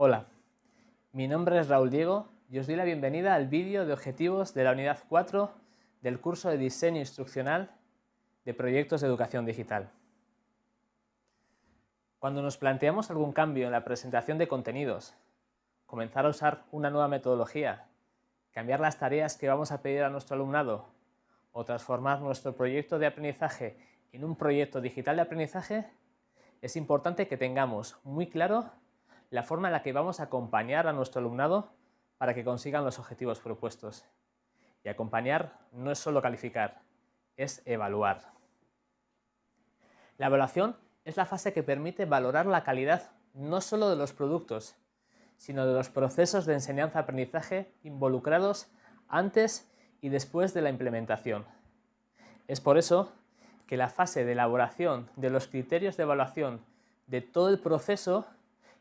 Hola, mi nombre es Raúl Diego y os doy la bienvenida al vídeo de objetivos de la unidad 4 del curso de diseño instruccional de proyectos de educación digital. Cuando nos planteamos algún cambio en la presentación de contenidos, comenzar a usar una nueva metodología, cambiar las tareas que vamos a pedir a nuestro alumnado o transformar nuestro proyecto de aprendizaje en un proyecto digital de aprendizaje, es importante que tengamos muy claro la forma en la que vamos a acompañar a nuestro alumnado para que consigan los objetivos propuestos. Y acompañar no es solo calificar, es evaluar. La evaluación es la fase que permite valorar la calidad no solo de los productos, sino de los procesos de enseñanza-aprendizaje involucrados antes y después de la implementación. Es por eso que la fase de elaboración de los criterios de evaluación de todo el proceso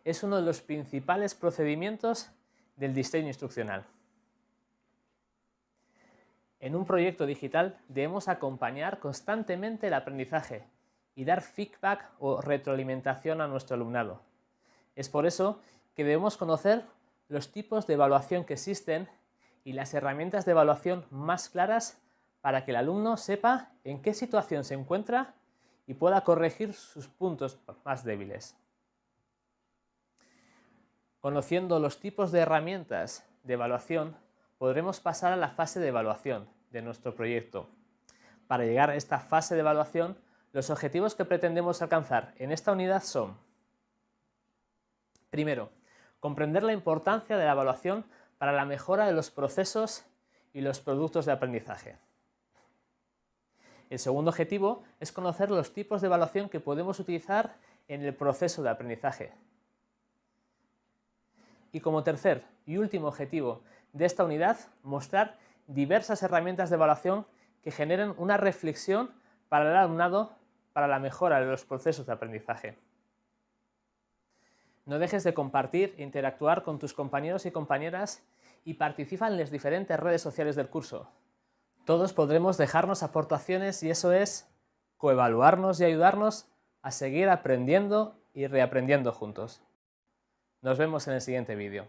es uno de los principales procedimientos del diseño instruccional. En un proyecto digital debemos acompañar constantemente el aprendizaje y dar feedback o retroalimentación a nuestro alumnado. Es por eso que debemos conocer los tipos de evaluación que existen y las herramientas de evaluación más claras para que el alumno sepa en qué situación se encuentra y pueda corregir sus puntos más débiles. Conociendo los tipos de herramientas de evaluación, podremos pasar a la fase de evaluación de nuestro proyecto. Para llegar a esta fase de evaluación, los objetivos que pretendemos alcanzar en esta unidad son Primero, comprender la importancia de la evaluación para la mejora de los procesos y los productos de aprendizaje. El segundo objetivo es conocer los tipos de evaluación que podemos utilizar en el proceso de aprendizaje. Y como tercer y último objetivo de esta unidad, mostrar diversas herramientas de evaluación que generen una reflexión para el alumnado para la mejora de los procesos de aprendizaje. No dejes de compartir e interactuar con tus compañeros y compañeras y participa en las diferentes redes sociales del curso. Todos podremos dejarnos aportaciones y eso es coevaluarnos y ayudarnos a seguir aprendiendo y reaprendiendo juntos. Nos vemos en el siguiente vídeo.